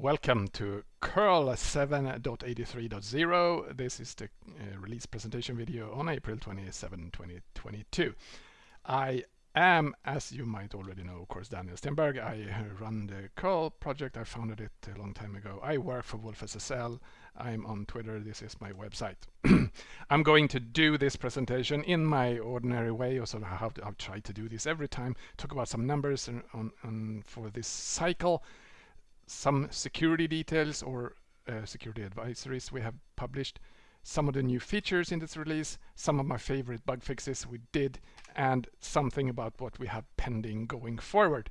Welcome to curl 7.83.0. This is the uh, release presentation video on April 27, 2022. I am, as you might already know, of course, Daniel Stenberg. I run the curl project. I founded it a long time ago. I work for wolfSSL. I'm on Twitter. This is my website. I'm going to do this presentation in my ordinary way, how to, I've tried to do this every time, talk about some numbers on, on for this cycle some security details or uh, security advisories we have published, some of the new features in this release, some of my favorite bug fixes we did, and something about what we have pending going forward.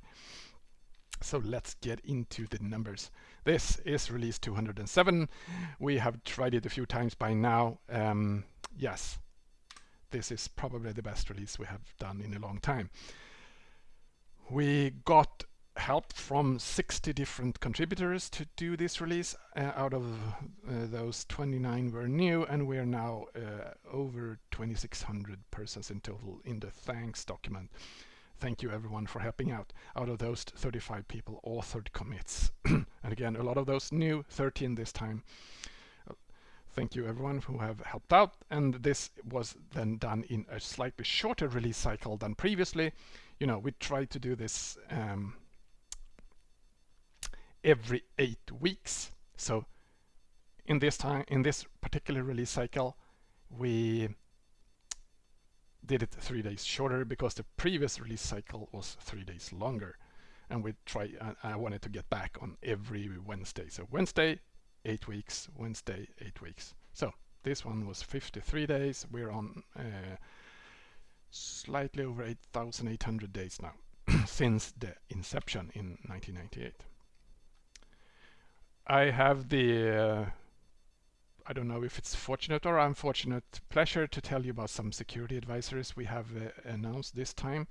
So let's get into the numbers. This is release 207. We have tried it a few times by now. Um, yes, this is probably the best release we have done in a long time. We got help from 60 different contributors to do this release. Uh, out of uh, those 29 were new and we are now uh, over 2600 persons in total in the thanks document. Thank you everyone for helping out. Out of those 35 people authored commits. and again, a lot of those new, 13 this time. Thank you everyone who have helped out. And this was then done in a slightly shorter release cycle than previously. You know, we tried to do this um, every eight weeks. So in this time, in this particular release cycle, we did it three days shorter because the previous release cycle was three days longer. And we try, I wanted to get back on every Wednesday. So Wednesday, eight weeks, Wednesday, eight weeks. So this one was 53 days. We're on uh, slightly over 8,800 days now since the inception in 1998. I have the, uh, I don't know if it's fortunate or unfortunate pleasure to tell you about some security advisories we have uh, announced this time.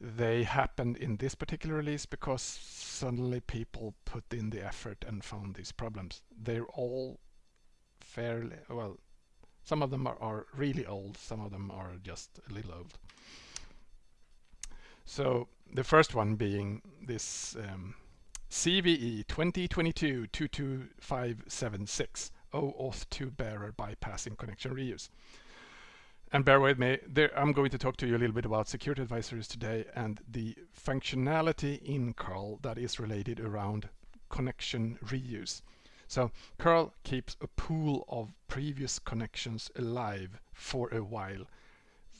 They happened in this particular release because suddenly people put in the effort and found these problems. They're all fairly, well, some of them are, are really old, some of them are just a little old. So the first one being this um, CVE 2022-22576 OAuth 2 bearer bypassing connection reuse. And bear with me, there, I'm going to talk to you a little bit about security advisories today and the functionality in curl that is related around connection reuse. So curl keeps a pool of previous connections alive for a while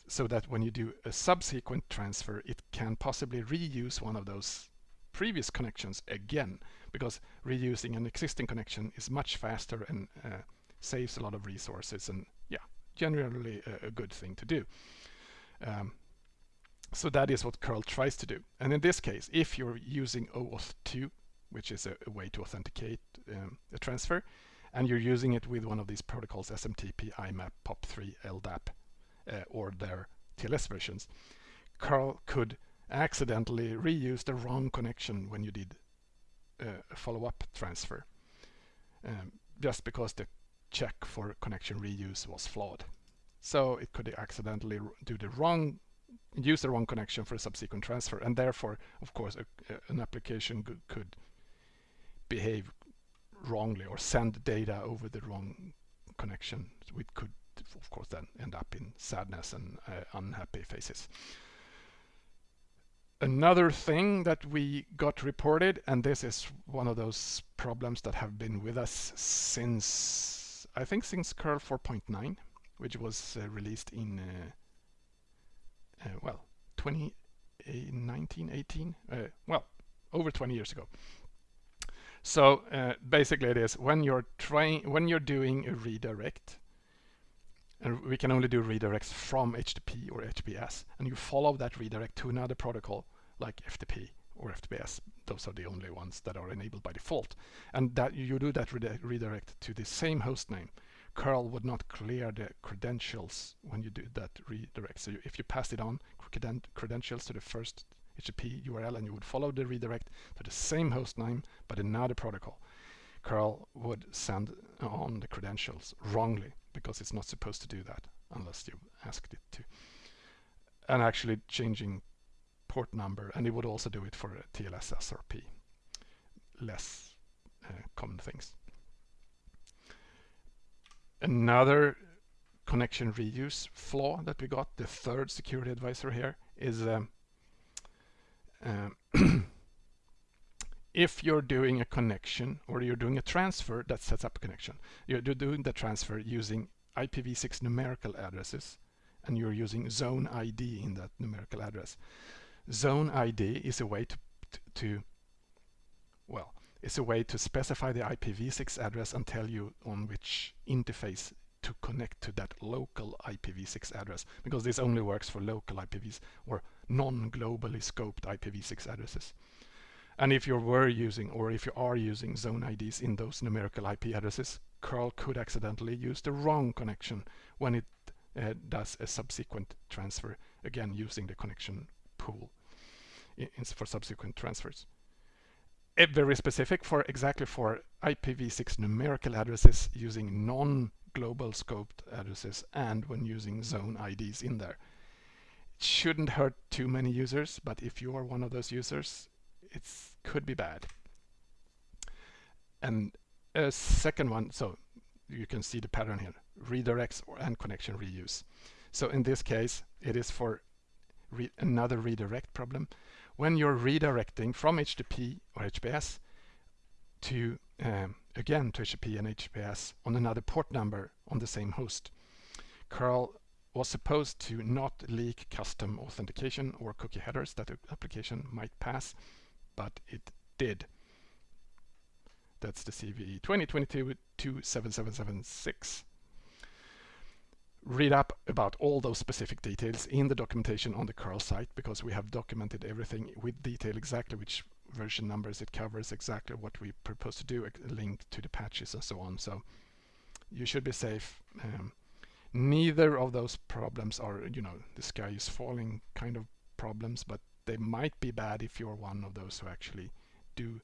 so that when you do a subsequent transfer, it can possibly reuse one of those previous connections again because reusing an existing connection is much faster and uh, saves a lot of resources and yeah generally a, a good thing to do. Um, so that is what curl tries to do. And in this case if you're using OAuth 2 which is a, a way to authenticate um, a transfer and you're using it with one of these protocols SMTP, IMAP, POP3, LDAP uh, or their TLS versions curl could accidentally reuse the wrong connection when you did uh, a follow-up transfer um, just because the check for connection reuse was flawed. So it could accidentally do the wrong use the wrong connection for a subsequent transfer and therefore of course a, an application could behave wrongly or send data over the wrong connection which could of course then end up in sadness and uh, unhappy faces. Another thing that we got reported, and this is one of those problems that have been with us since, I think since curl 4.9, which was uh, released in, uh, uh, well, 2019, 18, uh, well, over 20 years ago. So uh, basically it is when you're trying, when you're doing a redirect, and we can only do redirects from HTTP or HTTPS and you follow that redirect to another protocol like FTP or FTPS those are the only ones that are enabled by default. And that you do that redirect to the same host name. Curl would not clear the credentials when you do that redirect. So if you pass it on creden credentials to the first HTTP URL and you would follow the redirect to the same host name but another protocol curl would send on the credentials wrongly because it's not supposed to do that unless you asked it to. And actually changing port number, and it would also do it for TLS SRP. Less uh, common things. Another connection reuse flaw that we got, the third security advisor here, is um, um, if you're doing a connection or you're doing a transfer that sets up a connection, you're doing the transfer using IPv6 numerical addresses and you're using zone ID in that numerical address. Zone ID is a way to, to well, it's a way to specify the IPv6 address and tell you on which interface to connect to that local IPv6 address because this only works for local IPVs or non-globally scoped IPv6 addresses. And if you were using or if you are using zone IDs in those numerical IP addresses, curl could accidentally use the wrong connection when it uh, does a subsequent transfer, again using the connection pool for subsequent transfers. It very specific for exactly for IPv6 numerical addresses using non-global scoped addresses and when using zone IDs in there. It shouldn't hurt too many users, but if you are one of those users, it could be bad. And a second one, so you can see the pattern here, redirects and connection reuse. So in this case, it is for re another redirect problem. When you're redirecting from HTTP or HTTPS to, um, again, to HTTP and HTTPS on another port number on the same host, curl was supposed to not leak custom authentication or cookie headers that the application might pass, but it did. That's the CVE 2022-27776. Read up about all those specific details in the documentation on the curl site because we have documented everything with detail exactly which version numbers it covers, exactly what we propose to do, a link to the patches and so on. So you should be safe. Um, neither of those problems are, you know, the sky is falling kind of problems, but they might be bad if you're one of those who actually do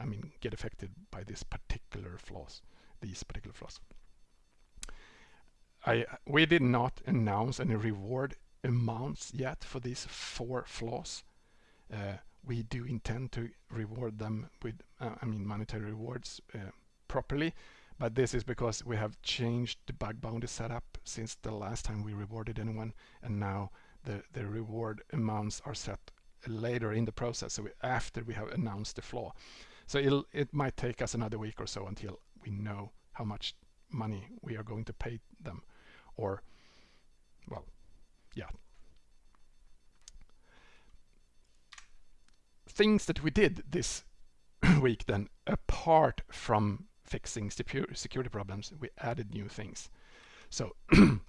I mean, get affected by this particular flaws, these particular flaws. I, we did not announce any reward amounts yet for these four flaws. Uh, we do intend to reward them with, uh, I mean, monetary rewards uh, properly, but this is because we have changed the bug bounty setup since the last time we rewarded anyone, and now the, the reward amounts are set later in the process, so we, after we have announced the flaw. So it might take us another week or so until we know how much money we are going to pay them. Or, well, yeah. Things that we did this week then, apart from fixing security problems, we added new things. So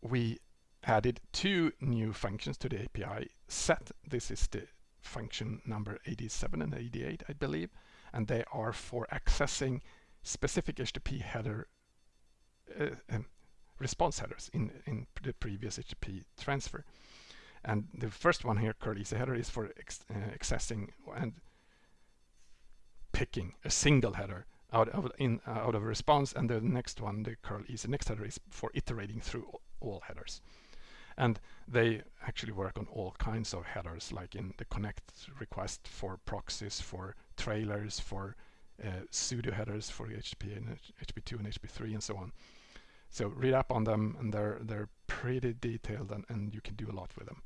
we added two new functions to the API set. This is the function number 87 and 88, I believe, and they are for accessing specific HTTP header uh, um, response headers in, in the previous HTTP transfer. And the first one here, curl easy header, is for ex uh, accessing and picking a single header out of in uh, out of a response, and the next one, the curl easy next header, is for iterating through all headers. And they actually work on all kinds of headers, like in the connect request for proxies, for trailers, for uh, pseudo headers for HTTP and HTTP2 and HTTP3 and so on. So read up on them and they're they're pretty detailed and, and you can do a lot with them.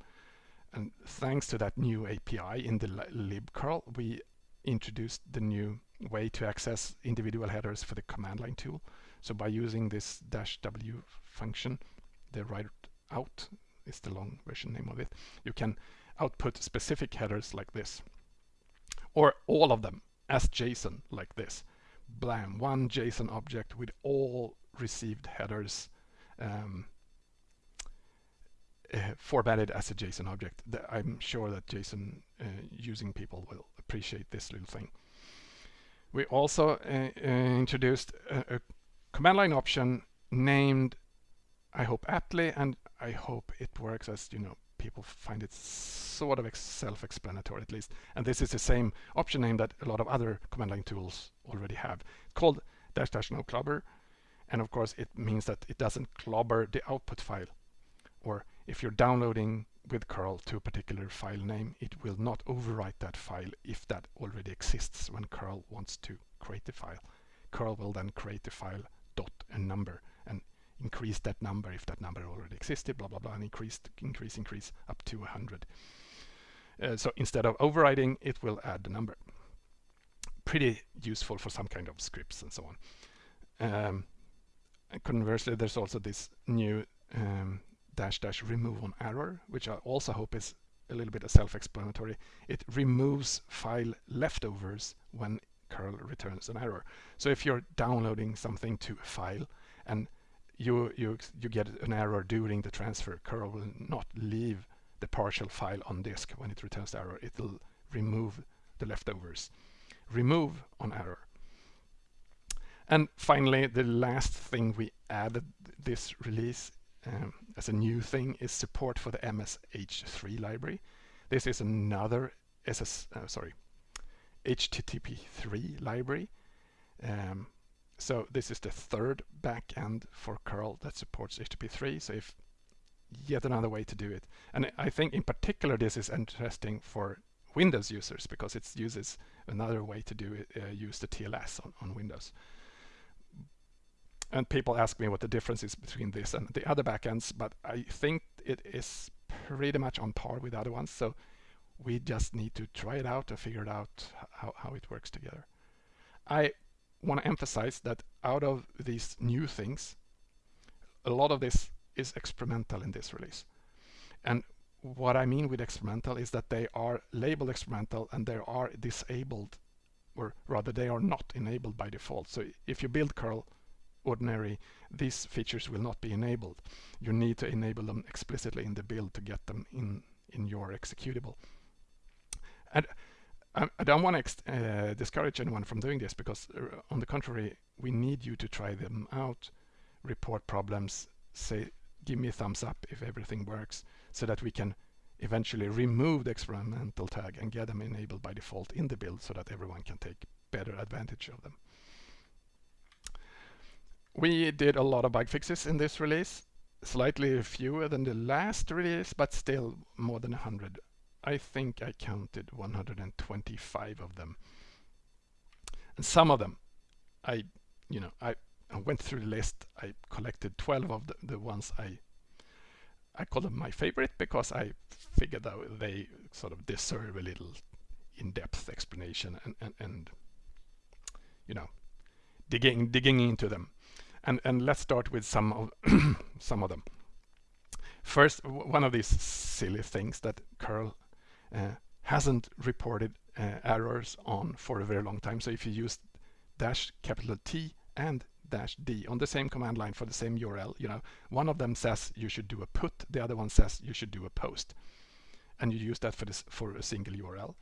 And thanks to that new API in the libcurl, we introduced the new way to access individual headers for the command line tool. So by using this dash w function, the write out is the long version name of it. You can output specific headers like this, or all of them as JSON like this. Blam, one JSON object with all received headers um, uh, formatted as a JSON object. I'm sure that JSON uh, using people will appreciate this little thing. We also uh, uh introduced a, a command line option named I hope aptly and I hope it works as you know people find it sort of self-explanatory at least. And this is the same option name that a lot of other command line tools already have. It's called dash dash no clobber. And of course it means that it doesn't clobber the output file. Or if you're downloading with curl to a particular file name, it will not overwrite that file if that already exists when curl wants to create the file. Curl will then create the file dot a number. and increase that number if that number already existed, blah, blah, blah, and increase, increase, increase up to 100. Uh, so instead of overriding, it will add the number. Pretty useful for some kind of scripts and so on. Um, conversely, there's also this new um, dash dash remove on error, which I also hope is a little bit self-explanatory. It removes file leftovers when curl returns an error. So if you're downloading something to a file and you, you, you get an error during the transfer, curl will not leave the partial file on disk when it returns the error. It will remove the leftovers. Remove on error. And finally, the last thing we added this release um, as a new thing is support for the MSH3 library. This is another SS, uh, sorry, HTTP3 library. Um, so this is the third backend for curl that supports HTTP3. So if yet another way to do it. And I think in particular this is interesting for Windows users because it uses another way to do it, uh, use the TLS on, on Windows. And people ask me what the difference is between this and the other backends, but I think it is pretty much on par with the other ones. So we just need to try it out and figure it out how, how it works together. I want to emphasize that out of these new things, a lot of this is experimental in this release. And what I mean with experimental is that they are labeled experimental and they are disabled, or rather they are not enabled by default. So if you build curl ordinary, these features will not be enabled. You need to enable them explicitly in the build to get them in, in your executable. And I, don't want to uh, discourage anyone from doing this because uh, on the contrary, we need you to try them out, report problems, say give me a thumbs up if everything works so that we can eventually remove the experimental tag and get them enabled by default in the build so that everyone can take better advantage of them. We did a lot of bug fixes in this release, slightly fewer than the last release, but still more than 100. I think I counted 125 of them. And some of them, I, you know, I I went through the list. I collected 12 of the, the ones I I call them my favorite because I figured that they sort of deserve a little in-depth explanation and, and, and you know digging digging into them. And and let's start with some of some of them. First, one of these silly things that curl hasn't reported uh, errors on for a very long time. So if you use dash capital T and dash D on the same command line for the same URL. You know, one of them says you should do a put, the other one says you should do a post. And you use that for this for a single URL.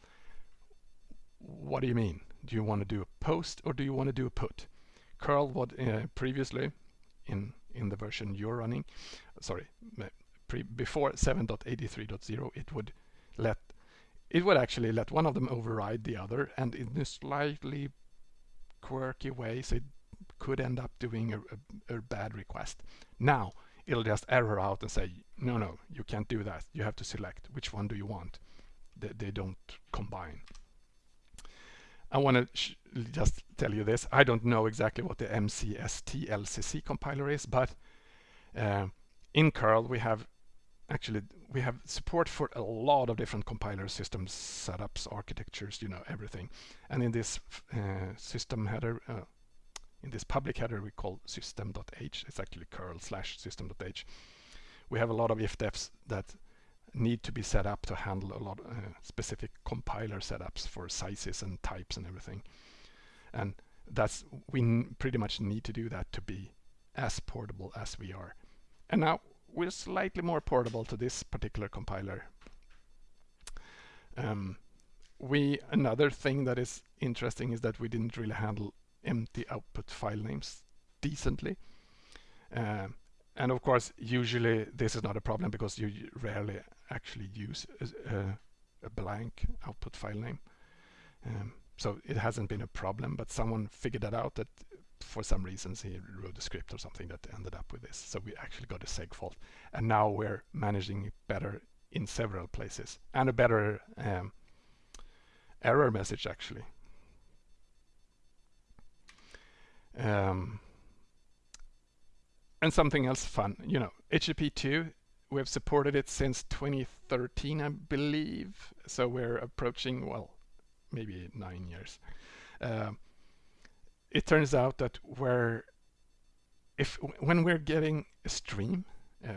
What do you mean? Do you want to do a post or do you want to do a put? Curl what uh, previously in in the version you're running, sorry, before 7.83.0, it would let it would actually let one of them override the other and in a slightly quirky way so it could end up doing a, a, a bad request. Now it'll just error out and say, no, no, you can't do that. You have to select which one do you want. They, they don't combine. I want to just tell you this. I don't know exactly what the MCST LCC compiler is, but uh, in curl we have actually we have support for a lot of different compiler systems, setups, architectures, you know, everything. And in this uh, system header, uh, in this public header we call system.h. It's actually curl slash system.h. We have a lot of ifdefs that need to be set up to handle a lot of uh, specific compiler setups for sizes and types and everything. And that's we pretty much need to do that to be as portable as we are. And now we're slightly more portable to this particular compiler. Um, we another thing that is interesting is that we didn't really handle empty output file names decently. Uh, and of course, usually this is not a problem because you rarely actually use a, a blank output file name. Um, so it hasn't been a problem, but someone figured that out that for some reasons he wrote a script or something that ended up with this. So we actually got a seg fault. And now we're managing it better in several places and a better um, error message actually. Um, and something else fun, you know, HTTP2, we've supported it since 2013, I believe. So we're approaching, well, maybe nine years. Uh, it turns out that we're, if when we're getting a stream, uh,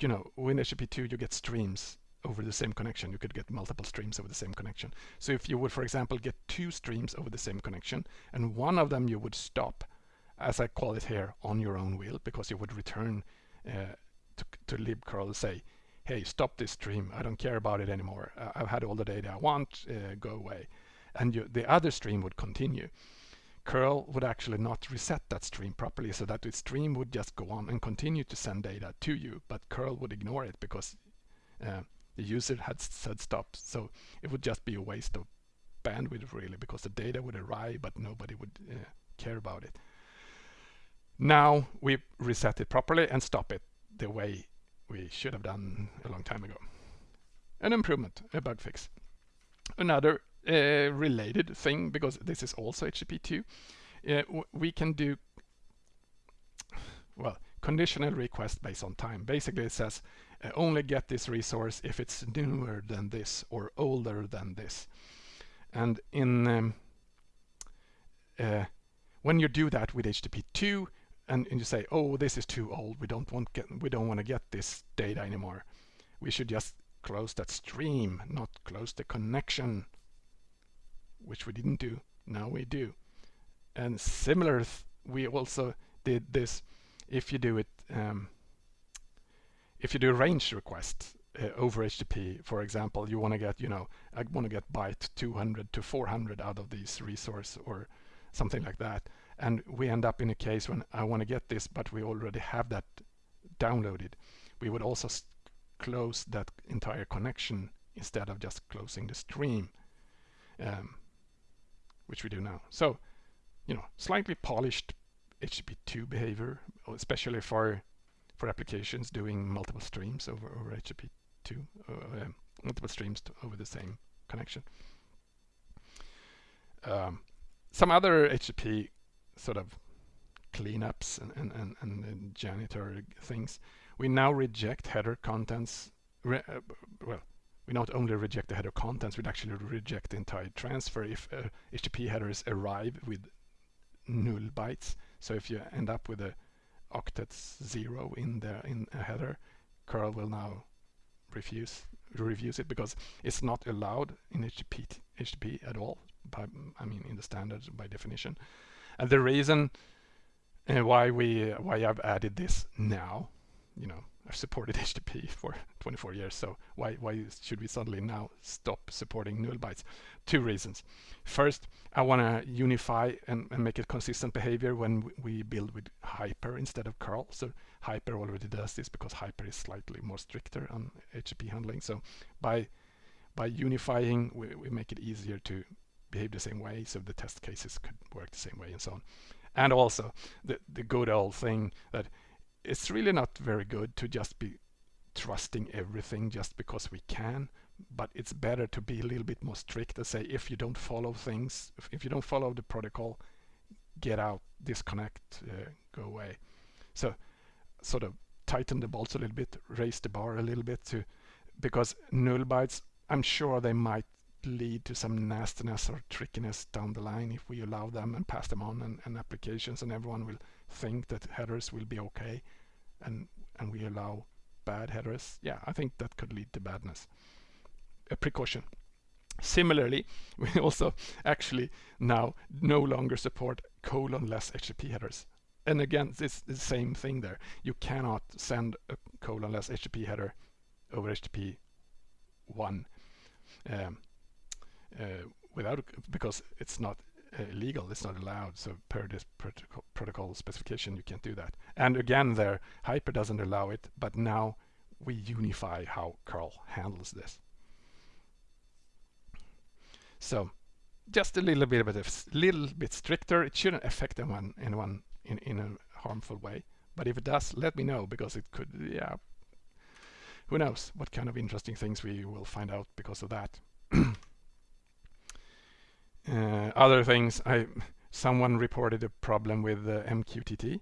you know, with HTTP2 you get streams over the same connection. You could get multiple streams over the same connection. So if you would, for example, get two streams over the same connection, and one of them you would stop, as I call it here, on your own will, because you would return uh, to, to libcurl say, hey, stop this stream. I don't care about it anymore. I've had all the data I want. Uh, go away. And you, the other stream would continue. Curl would actually not reset that stream properly so that the stream would just go on and continue to send data to you, but curl would ignore it because uh, the user had said stop. So it would just be a waste of bandwidth really because the data would arrive but nobody would uh, care about it. Now we reset it properly and stop it the way we should have done a long time ago. An improvement, a bug fix. Another uh, related thing, because this is also HTTP2, uh, we can do, well, conditional request based on time. Basically it says uh, only get this resource if it's newer than this or older than this. And in um, uh, when you do that with HTTP2 and, and, you say, oh, this is too old, we don't want get we don't want to get this data anymore. We should just close that stream, not close the connection, which we didn't do. Now we do. And similar, we also did this if you do it um, if you do a range request uh, over HTTP, for example, you want to get, you know, I want to get byte 200 to 400 out of this resource or something like that. And we end up in a case when I want to get this, but we already have that downloaded. We would also close that entire connection instead of just closing the stream, um, which we do now. So, you know, slightly polished HTTP2 behavior, especially for for applications doing multiple streams over, over HTTP2, uh, um, multiple streams over the same connection. Um, some other HTTP sort of cleanups and, and, and, and janitor things. We now reject header contents. uh, well, we not only reject the header contents, we'd actually reject the entire transfer if uh, HTTP headers arrive with null bytes. So if you end up with a octet zero in the in a header, curl will now refuse refuse it because it's not allowed in HTTP HTTP at all. By, I mean, in the standards by definition. And the reason uh, why we why I've added this now, you know, I've supported HTTP for 24 years, so why, why should we suddenly now stop supporting null bytes? Two reasons. First, I want to unify and, and, make it consistent behavior when we build with Hyper instead of curl. So Hyper already does this because Hyper is slightly more stricter on HTTP handling. So by by unifying, we, we make it easier to behave the same way, so the test cases could work the same way and so on. And also the, the good old thing that it's really not very good to just be trusting everything just because we can but it's better to be a little bit more strict and say if you don't follow things if, if you don't follow the protocol get out disconnect uh, go away. So sort of tighten the bolts a little bit raise the bar a little bit to because null bytes I'm sure they might lead to some nastiness or trickiness down the line if we allow them and pass them on and, and applications and everyone will think that headers will be okay and and we allow bad headers yeah I think that could lead to badness. A precaution. Similarly we also actually now no longer support colon-less HTTP headers. And again it's the same thing there. You cannot send a colon-less HTTP header over HTTP 1 um, uh, without because it's not Uh, illegal, it's not allowed. So per this protocol, protocol specification, you can't do that. And again, there, Hyper doesn't allow it, but now we unify how curl handles this. So just a little bit of a little bit stricter. It shouldn't affect anyone, anyone in, in a harmful way. But if it does, let me know because it could, yeah, who knows what kind of interesting things we will find out because of that. uh, other things, I someone reported a problem with the MQTT.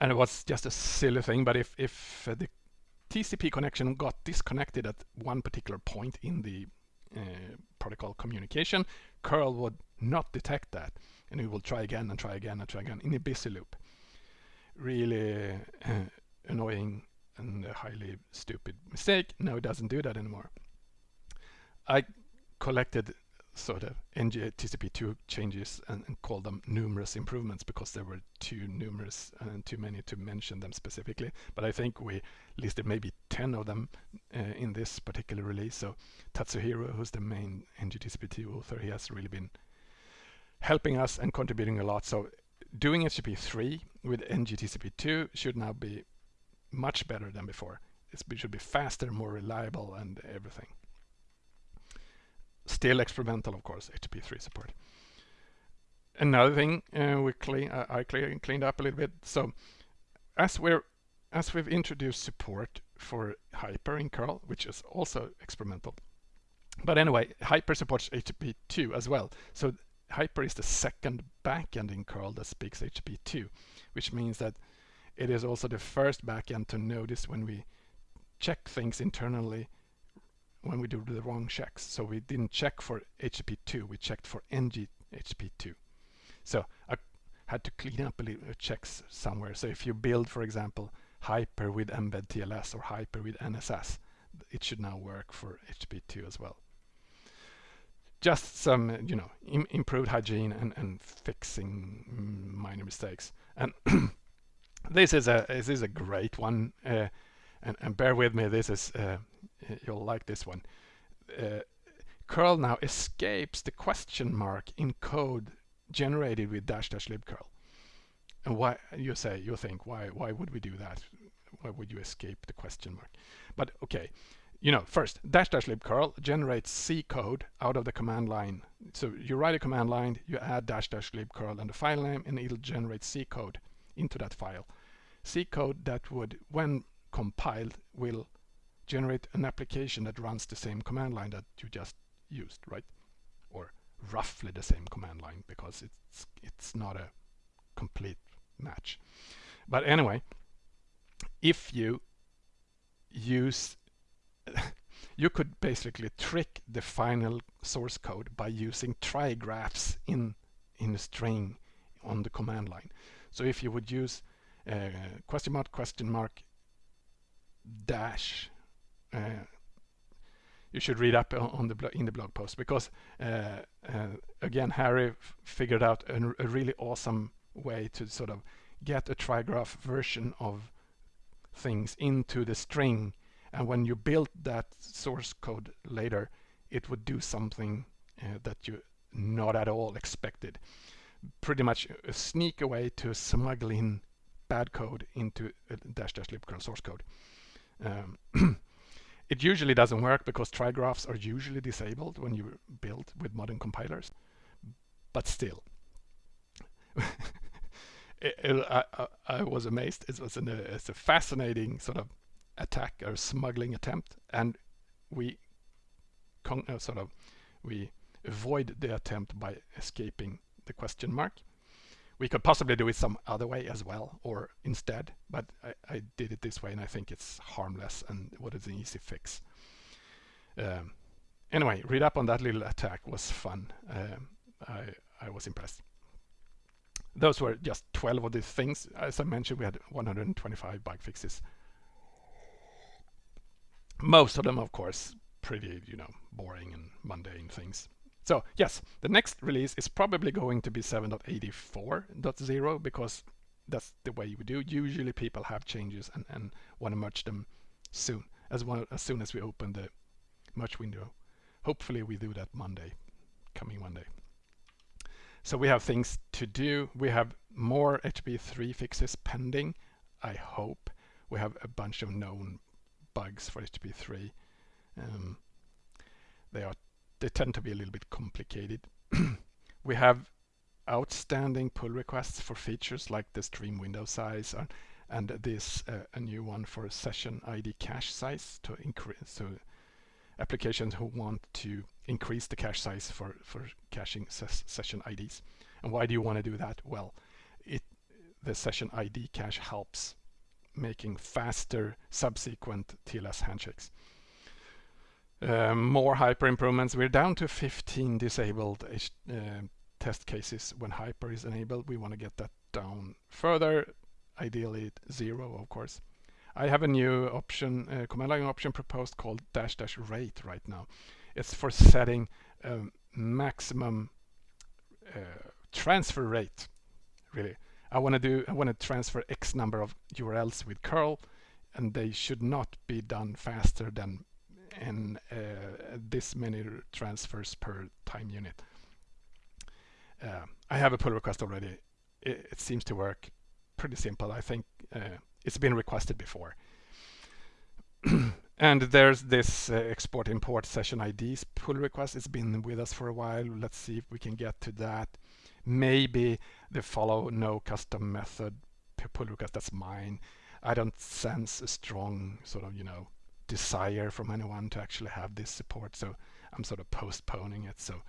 And it was just a silly thing, but if, if uh, the TCP connection got disconnected at one particular point in the uh, protocol communication, curl would not detect that and it will try again and try again and try again in a busy loop. Really uh, annoying and a highly stupid mistake. Now it doesn't do that anymore. I collected sort of NGTCP2 changes and, and called them numerous improvements because there were too numerous and too many to mention them specifically. But I think we listed maybe 10 of them uh, in this particular release. So Tatsuhiro, who's the main NGTCP2 author, he has really been helping us and contributing a lot. So doing HTTP3 with NGTCP2 should now be much better than before. it should be faster, more reliable and everything. Still experimental, of course, HTTP3 support. Another thing uh, we clean, uh, I clean, cleaned up a little bit. So as we're as we've introduced support for Hyper in curl, which is also experimental. But anyway, Hyper supports HTTP2 as well. So Hyper is the second backend in curl that speaks HTTP2, which means that it is also the first backend to notice when we check things internally when we do the wrong checks. So we didn't check for HTTP2, we checked for NG HTTP2. So I had to clean up a little checks somewhere. So if you build, for example, Hyper with mbedTLS or Hyper with NSS, it should now work for HTTP2 as well. Just some, you know, Im improved hygiene and, and fixing minor mistakes. And this is a this is a great one, uh, and, and bear with me. This is uh, you'll like this one. Uh, curl now escapes the question mark in code generated with dash dash libcurl. And why you say you think why why would we do that? Why would you escape the question mark? But okay, you know first dash dash libcurl generates C code out of the command line. So you write a command line, you add dash dash libcurl and the file name, and it'll generate C code into that file. C code that would, when compiled, will generate an application that runs the same command line that you just used, right? Or roughly the same command line because it's it's not a complete match. But anyway, if you use you could basically trick the final source code by using trigraphs in in a string on the command line. So if you would use uh, question mark question mark dash you should read up on the in the blog post because uh, uh, again Harry figured out a, a, really awesome way to sort of get a trigraph version of things into the string. And when you build that source code later it would do something uh, that you not at all expected. Pretty much a sneak away to smuggle in bad code into dash dash libcurl source code. Um, It usually doesn't work because trigraphs are usually disabled when you build with modern compilers. But still, it, it, I, I, was amazed. It was an, it's a fascinating sort of attack or smuggling attempt, and we uh, sort of we avoid the attempt by escaping the question mark. We could possibly do it some other way as well, or instead, but I, I did it this way and I think it's harmless and what is an easy fix. Um, anyway, read up on that little attack was fun. Um, I, I was impressed. Those were just 12 of these things. As I mentioned, we had 125 bug fixes. Most of them, of course, pretty, you know, boring and mundane things. So yes, the next release is probably going to be 7.84.0 because that's the way we do. Usually people have changes and, and want to merge them soon, as, well, as soon as we open the merge window. Hopefully we do that Monday, coming Monday. So we have things to do. We have more HTTP3 fixes pending, I hope. We have a bunch of known bugs for HTTP3. Um, they are they tend to be a little bit complicated. we have outstanding pull requests for features like the stream window size and, and this uh, a new one for session ID cache size to increase so applications who want to increase the cache size for for caching ses session IDs. And why do you want to do that? Well, it the session ID cache helps making faster subsequent TLS handshakes. Um, more hyper improvements. We're down to 15 disabled uh, test cases when hyper is enabled. We want to get that down further, ideally zero, of course. I have a new option, uh, command line option proposed called dash dash rate right now. It's for setting um, maximum uh, transfer rate, really. I want to do, I want to transfer X number of URLs with curl, and they should not be done faster than in uh, this many transfers per time unit. Uh, I have a pull request already. It, it, seems to work pretty simple. I think uh, it's been requested before. and there's this uh, export import session IDs pull request. It's been with us for a while. Let's see if we can get to that. Maybe the follow no custom method pull request, that's mine. I don't sense a strong sort of, you know, desire from anyone to actually have this support. So I'm sort of postponing it. So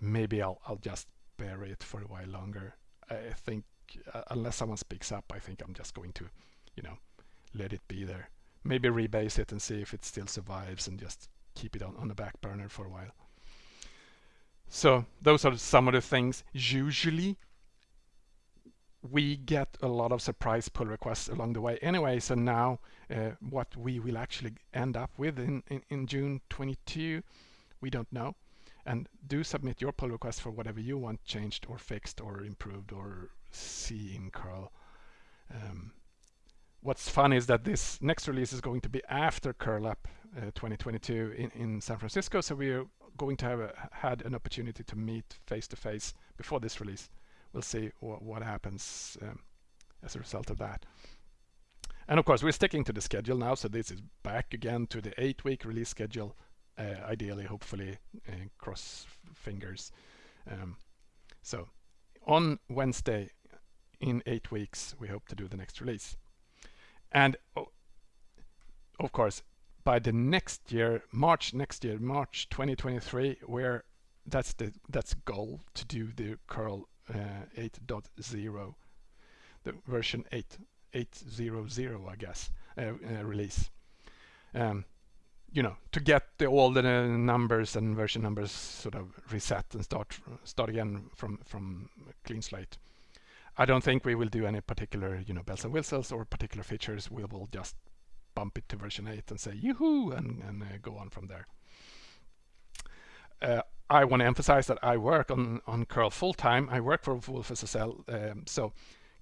maybe I'll, I'll just bury it for a while longer. I think uh, unless someone speaks up, I think I'm just going to, you know, let it be there. Maybe rebase it and see if it still survives and just keep it on, on the back burner for a while. So those are some of the things. Usually we get a lot of surprise pull requests along the way anyway. So now uh, what we will actually end up with in, in, in June 22, we don't know. And do submit your pull request for whatever you want changed or fixed or improved or see in curl. Um, what's fun is that this next release is going to be after curl up uh, 2022 in, in San Francisco. So we're going to have a, had an opportunity to meet face to face before this release. We'll see wh what happens um, as a result of that. And of course, we're sticking to the schedule now. So this is back again to the eight week release schedule. Uh, ideally, hopefully, uh, cross fingers. Um, so on Wednesday in eight weeks, we hope to do the next release. And oh, of course, by the next year, March next year, March 2023, where that's the that's goal to do the curl 8.0, the version 8 8.0.0, I guess, uh, uh, release. Um, you know, to get the, all the numbers and version numbers sort of reset and start start again from from clean slate. I don't think we will do any particular, you know, bells and whistles or particular features. We will just bump it to version 8 and say yoo-hoo and, and uh, go on from there. Uh, I want to emphasize that I work on, on curl full time. I work for wolfSSL. Um, so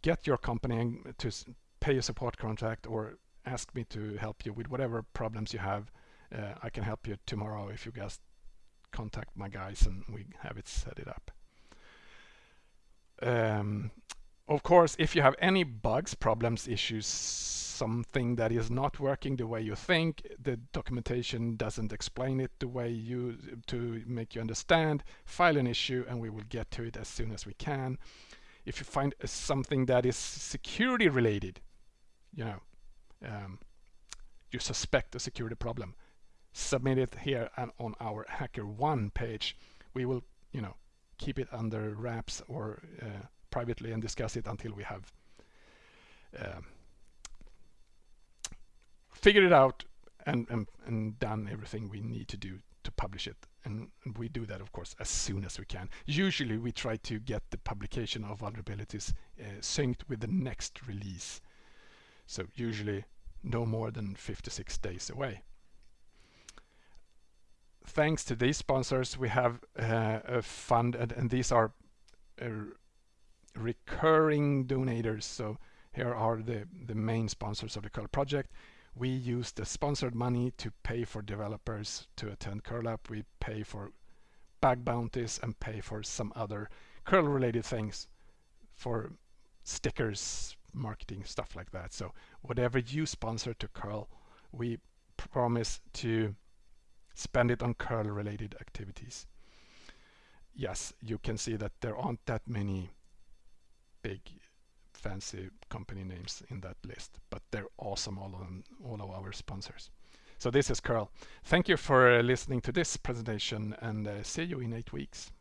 get your company to pay a support contract or ask me to help you with whatever problems you have. Uh, I can help you tomorrow if you just contact my guys and we have it set it up. Um, of course, if you have any bugs, problems, issues, something that is not working the way you think, the documentation doesn't explain it the way you to make you understand, file an issue and we will get to it as soon as we can. If you find something that is security related, you know, um, you suspect a security problem, submit it here and on our HackerOne page. We will, you know, keep it under wraps or uh, privately and discuss it until we have uh, figured it out and, and, and done everything we need to do to publish it. And, we do that, of course, as soon as we can. Usually we try to get the publication of vulnerabilities uh, synced with the next release. So usually no more than 56 days away. Thanks to these sponsors, we have uh, a fund, and, and these are uh, recurring donators. So here are the, the main sponsors of the curl project. We use the sponsored money to pay for developers to attend curl up. We pay for bug bounties and pay for some other curl related things for stickers, marketing, stuff like that. So whatever you sponsor to curl, we promise to spend it on curl related activities. Yes, you can see that there aren't that many big fancy company names in that list, but they're awesome, all of all of our sponsors. So this is Curl. Thank you for listening to this presentation and uh, see you in eight weeks.